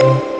Bye.